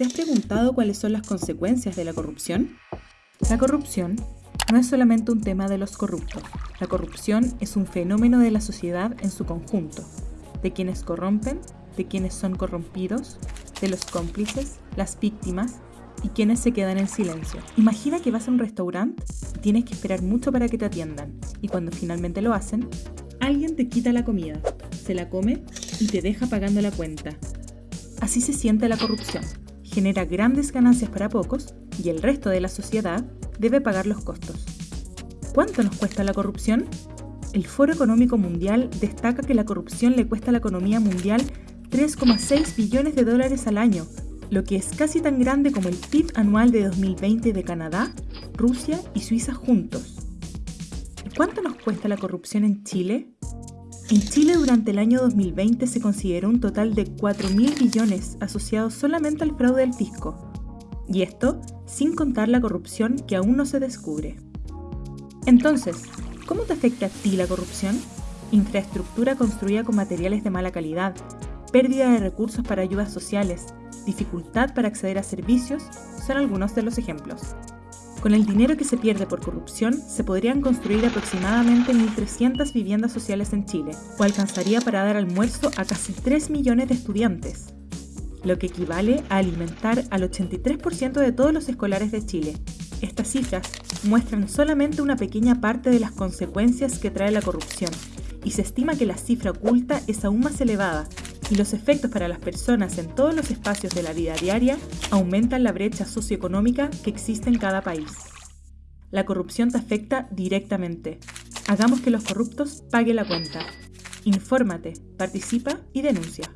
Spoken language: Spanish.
¿Te has preguntado cuáles son las consecuencias de la corrupción? La corrupción no es solamente un tema de los corruptos. La corrupción es un fenómeno de la sociedad en su conjunto, de quienes corrompen, de quienes son corrompidos, de los cómplices, las víctimas y quienes se quedan en silencio. Imagina que vas a un restaurante y tienes que esperar mucho para que te atiendan y cuando finalmente lo hacen, alguien te quita la comida, se la come y te deja pagando la cuenta. Así se siente la corrupción. Genera grandes ganancias para pocos y el resto de la sociedad debe pagar los costos. ¿Cuánto nos cuesta la corrupción? El Foro Económico Mundial destaca que la corrupción le cuesta a la economía mundial 3,6 billones de dólares al año, lo que es casi tan grande como el PIB anual de 2020 de Canadá, Rusia y Suiza juntos. ¿Cuánto nos cuesta la corrupción en Chile? En Chile durante el año 2020 se consideró un total de 4.000 billones asociados solamente al fraude del fisco. Y esto sin contar la corrupción que aún no se descubre. Entonces, ¿cómo te afecta a ti la corrupción? Infraestructura construida con materiales de mala calidad, pérdida de recursos para ayudas sociales, dificultad para acceder a servicios son algunos de los ejemplos. Con el dinero que se pierde por corrupción, se podrían construir aproximadamente 1.300 viviendas sociales en Chile, o alcanzaría para dar almuerzo a casi 3 millones de estudiantes, lo que equivale a alimentar al 83% de todos los escolares de Chile. Estas cifras muestran solamente una pequeña parte de las consecuencias que trae la corrupción, y se estima que la cifra oculta es aún más elevada, y los efectos para las personas en todos los espacios de la vida diaria aumentan la brecha socioeconómica que existe en cada país. La corrupción te afecta directamente. Hagamos que los corruptos paguen la cuenta. Infórmate, participa y denuncia.